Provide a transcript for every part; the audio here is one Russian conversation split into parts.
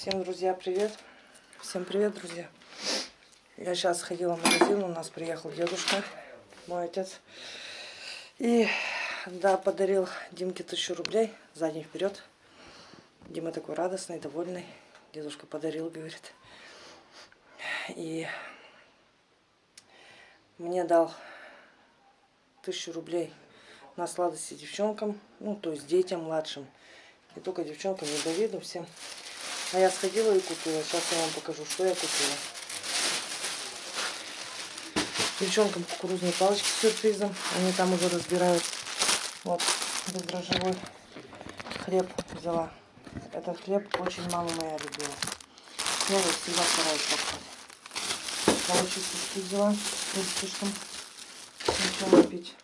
Всем, друзья, привет. Всем привет, друзья. Я сейчас ходила в магазин, у нас приехал дедушка, мой отец. И, да, подарил Димке тысячу рублей, задний вперед. Дима такой радостный, довольный. Дедушка подарил, говорит. И мне дал тысячу рублей на сладости девчонкам, ну, то есть детям младшим. Не только девчонкам, и Давиду, всем. А я сходила и купила. Сейчас я вам покажу, что я купила. Девчонкам кукурузные палочки с сюрпризом. Они там уже разбирают. Вот, бездрожжевой хлеб взяла. Этот хлеб очень мама моя любила. Я его всегда стараюсь покупать. Молочные взяла. Не слишком ничего пить.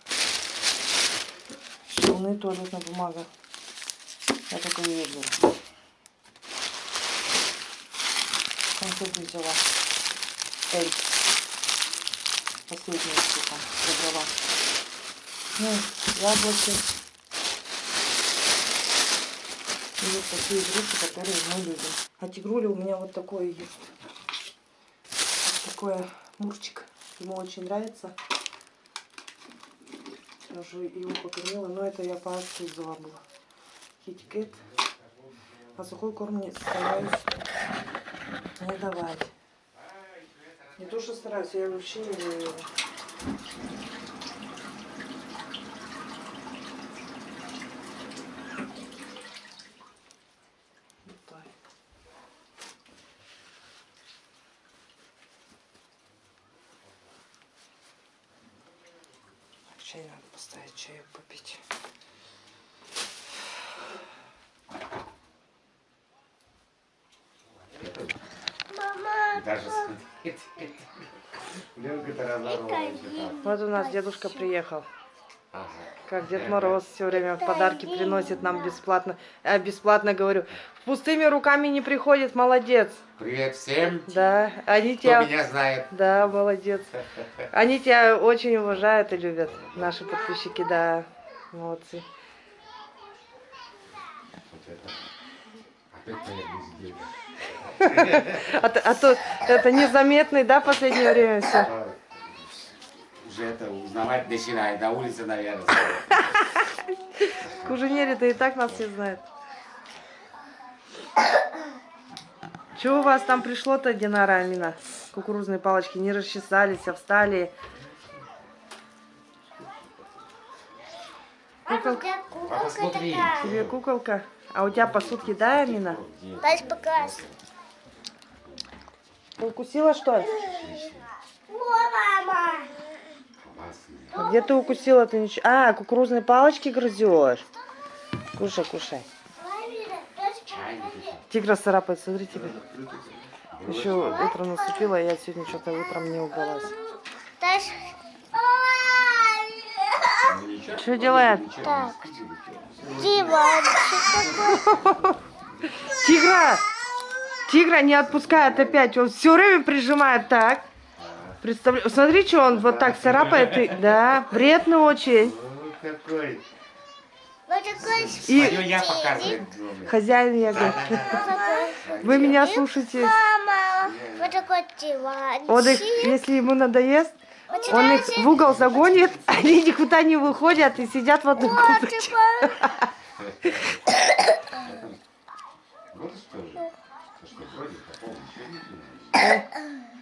Шелны туалетная бумага. Я только ее беру. Конфеты взяла. Эль. Последнюю там забрала. Ну, яблоки. И вот такие игрушки, которые мы любим. А тигруля у меня вот такое есть. Вот такое мурчик. Ему очень нравится. Я уже его покормила, но это я по акции взяла была. Китикет. А сухой корм не стараюсь не давать. Не то, что стараюсь, я вообще не даю. Чай надо поставить, чаю попить. Даже смотреть. Вот у нас дедушка приехал. Ага. Как Дед Мороз все время подарки приносит нам бесплатно. А бесплатно говорю. Пустыми руками не приходит, молодец. Привет всем, Да, они кто тебя... меня знает. Да, молодец. Они тебя очень уважают и любят, наши подписчики, да. Молодцы. А, то- а то это незаметный, да, в последнее время все. Уже это узнавать начинает. На улице, наверное. Куженере-то и так нас все знают. Чего у вас там пришло-то, Динара Амина? Кукурузные палочки не расчесались, а встали. Куколка, Папа, смотри. тебе куколка. А у тебя посудки, да, Амина? Дальше показ. Укусила, что ли? Где ты укусила? Ты ничего... А, кукурузные палочки грызешь. Кушай, кушай. Тигра царапает, смотри тебе. Еще утро наступило, я сегодня что-то утром не убралась. Что делает? Так. Диванчик. Тигра! Тигра не отпускает опять. Он все время прижимает так. Представляю. Смотри, что он вот так царапает. и- Да, вредно очень. Какой. И я хозяин я говорю. Вы меня слушайте. Мама. Вот такой диванчик. Он их, если ему надоест, он их в угол загонит, они никуда не выходят и сидят в одной Вот комнате. Вот знаю.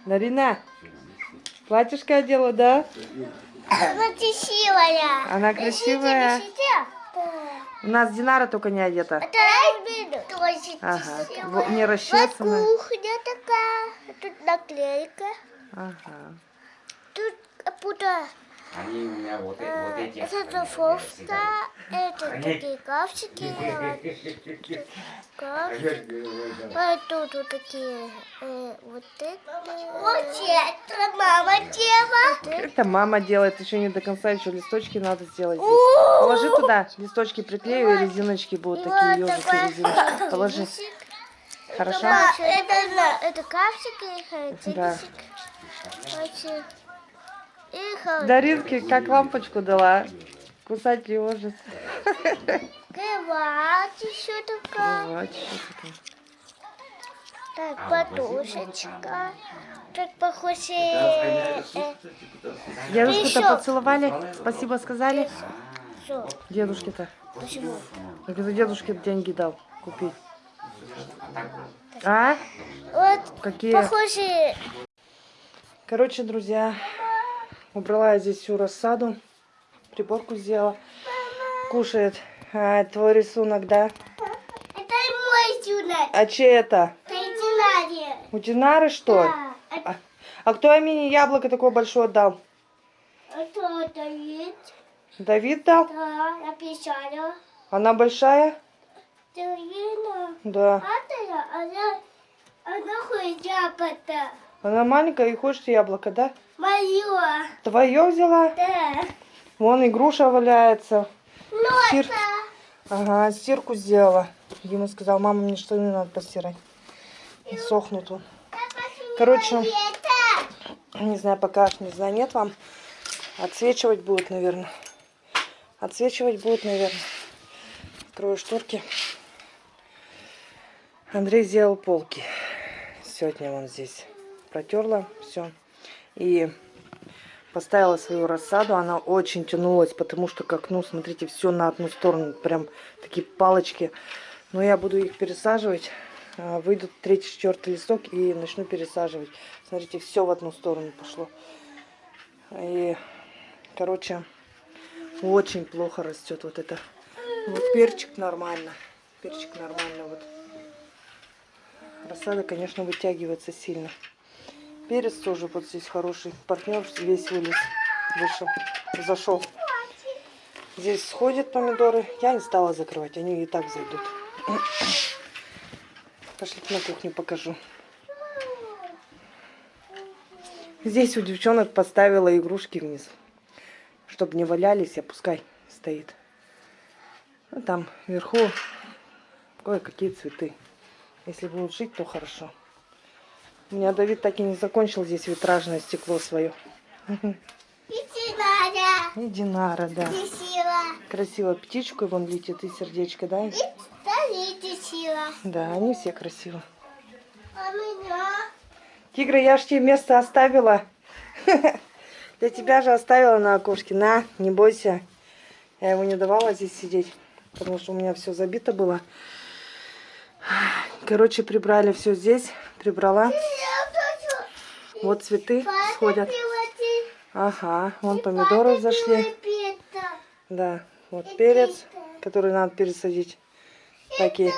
Нарина, платьишко одела, да? Она красивая. Она красивая. У нас Динара только не одета. Ага. Не Вот расчесана. кухня такая. Тут наклейка. Ага. Тут пуда. Они у меня вот, э- вот эти. Это они трофовка. Это такие капчики. А тут вот такие. э, Вот это. Вот это мама делала. Это мама делает, еще не до конца, еще листочки надо сделать. здесь. Положи туда, листочки приклею, и резиночки будут такие ежики, резиночки. Положи. Хорошо? Это, это капчики. Да. Даринке как лампочку дала. Кусать не может. Кровать еще такая. Вот, что такое. Так, А, подушечка. Тут похоже... э, Дедушку-то Еще. поцеловали? Спасибо сказали? Дедушке-то. Почему? Так это дедушке деньги дал купить. А? Вот Какие? похоже... Короче, друзья, убрала я здесь всю рассаду. Приборку сделала. Кушает. А, твой рисунок, да? Это мой сюнет. А чей это? Это Динария. У Динары, что? Да. А А, а кто Амине яблоко такое большое дал? это есть. Давид дал? Да, написала. Она большая? Да. Это она... Она хуйня пота. Она маленькая и хочет яблоко, да? Моё. Твое взяла? Да. Вон и груша валяется. Стир- Носа. Ага, стирку сделала. Дима сказал, мама, мне что не надо постирать. Сохнут он. Короче, не знаю, пока, не знаю, нет вам. Отсвечивать будет, наверное. Отсвечивать будет, наверное. Открою шторки. Андрей сделал полки. Сегодня он здесь протерла все. И поставила свою рассаду. Она очень тянулась, потому что к окну, смотрите, все на одну сторону. Прям такие палочки. Но я буду их пересаживать. А, Выйдут третий, четвертый листок и начну пересаживать. Смотрите, все в одну сторону пошло. И, короче, очень плохо растет вот это. Вот перчик нормально. Перчик нормально вот. Рассада, конечно, вытягивается сильно. Перец тоже вот здесь хороший. Партнер весь вылез. Вышел. Зашел. Здесь сходят помидоры. Я не стала закрывать. Они и так зайдут. Пошли на кухню покажу. Здесь у девчонок поставила игрушки вниз. Чтобы не валялись, а пускай стоит. Ну, там вверху кое-какие цветы. Если будут жить, то хорошо. У меня Давид так и не закончил здесь витражное стекло свое. Иди, Надя. И Динара, да. Сила. Красиво птичку вон летит и сердечко, да? Иди, сила. Да, они все красиво. А меня? Тигра, я ж тебе место оставила. Для тебя же оставила на окошке. На, не бойся. Я ему не давала здесь сидеть, потому что у меня все забито было. Короче, прибрали все здесь. Прибрала. Вот цветы сходят. Ага, вон помидоры зашли. Да, вот перец, который надо пересадить. Такие.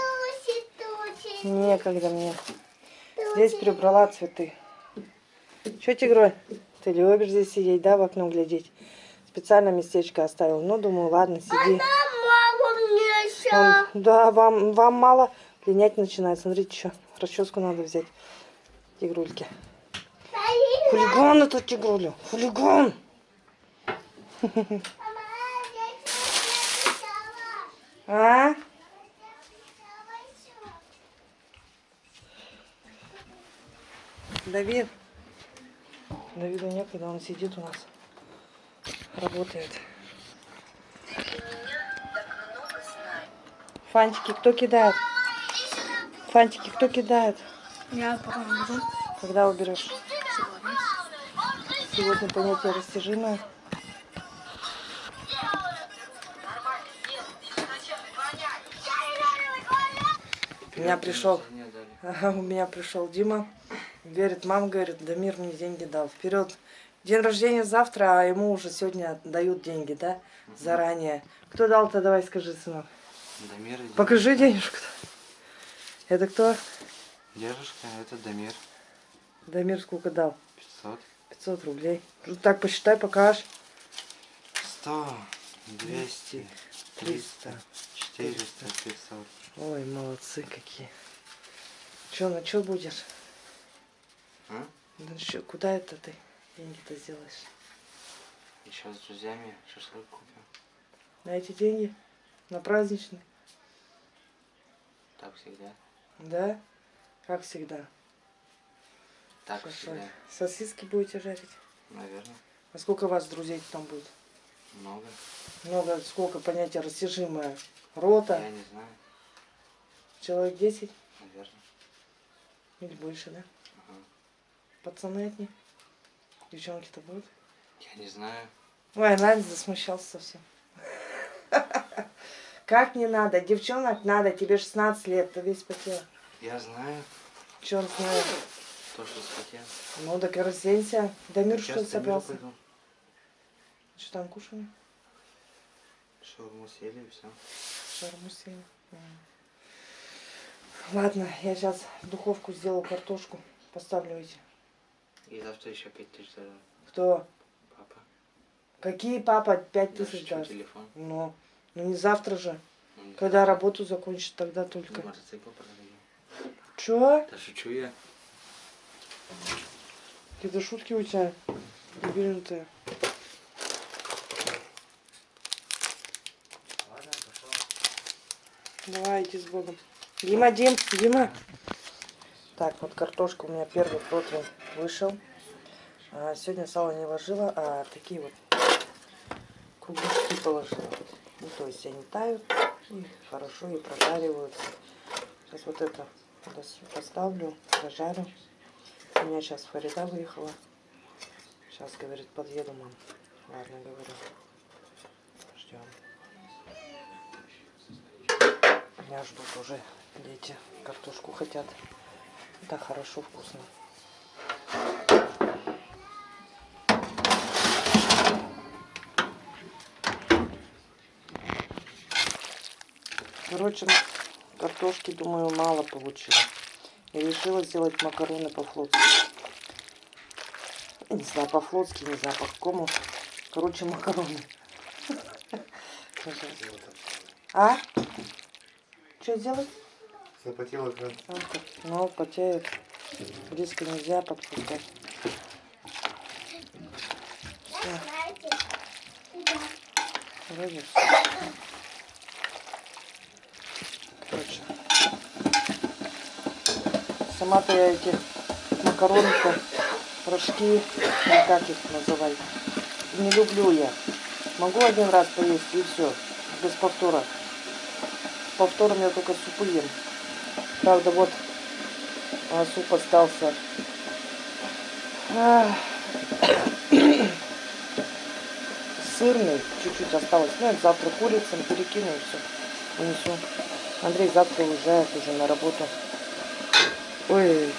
Некогда мне. Здесь прибрала цветы. Че, Тигрой? Ты любишь здесь сидеть, да, в окно глядеть? Специально местечко оставил. Ну, думаю, ладно, сиди. Мама мне еще. Он- да, вам, вам мало. Линять начинает. Смотрите, что. Расческу надо взять. Тигрульки. Хулиган это тигруля. Хулиган. А? Давид. Давиду некогда, он сидит у нас. Работает. Фантики кто кидает? Фантики кто кидает? Я потом буду. Когда уберешь? Сегодня понятие растяжимое. У меня пришел, Ага, у меня пришел Дима. Говорит, мама говорит, Дамир мне деньги дал. Вперед. День рождения завтра, а ему уже сегодня дают деньги, да? Заранее. Кто дал-то, давай скажи, сынок. Дамир Покажи денежку-то. Это кто? Дедушка, это Дамир. Дамир сколько дал? 500. 500 рублей. Ну, Так, посчитай, покаж. 100, 200, 300, 400, 500. Ой, молодцы какие. Че, на что будешь? А? Ну чё, куда это ты деньги-то сделаешь? Еще с друзьями шашлык купим. На эти деньги? На праздничный? Так всегда. Да? Как всегда. Так всегда. Сосиски будете жарить? Наверное. А сколько вас друзей там будет? Много. Много, сколько понятие растяжимое? Рота? Я не знаю. Человек 10? Наверное. Или больше, да? Ага. Пацаны одни? Девчонки-то будут? Я не знаю. Ой, Надя засмущался совсем. Как не надо? Девчонок надо, тебе 16 лет, ты весь потел. Я знаю. Черт знает. То, что спотел. Ну, так и разденься. Дамир что собрался? пойду. Что там кушаем? Шаурму съели и все. Шарму съели. М. Ладно, я сейчас в духовку сделаю картошку. Поставлю эти. И завтра еще пять тысяч. Кто? Папа. Какие папа пять тысяч даст? телефон. Ну, ну не завтра же. Ну, Когда знаю. работу закончит, тогда Ну, только. Мотоцикл продаю. Чё? Да шучу я. Какие-то шутки у тебя дебильные. Давай, иди с Богом. Дима, Дим, Дима. Так, вот картошка у меня первый противень вышел. А, сегодня сало не ложила, а такие вот кругляшки положила. То есть они тают и хорошо и прожариваются. Сейчас вот это поставлю, прожарю. У меня сейчас Фарида выехала. Сейчас, говорит, подъеду, мам. Ладно, говорю. Ждем. Меня ждут уже дети. Картошку хотят. Да, хорошо, вкусно. Короче, картошки, думаю, мало получилось. И решила сделать макароны по-флотски. Не знаю, по-флотски, не знаю, по какому. Короче, макароны. А? Что сделать? Запотел экран. Ну, потеет. Близко нельзя подпускать. Вроде. Сама-то я эти макаронки, рожки, или как их называть, не люблю я. Могу один раз поесть и все, без повтора. Повтором я только супы ем. Правда, вот а, суп остался. Сырный, чуть-чуть осталось. Ну, это завтра курицам перекину и все. Унесу. Андрей завтра уезжает уже на работу. Ой,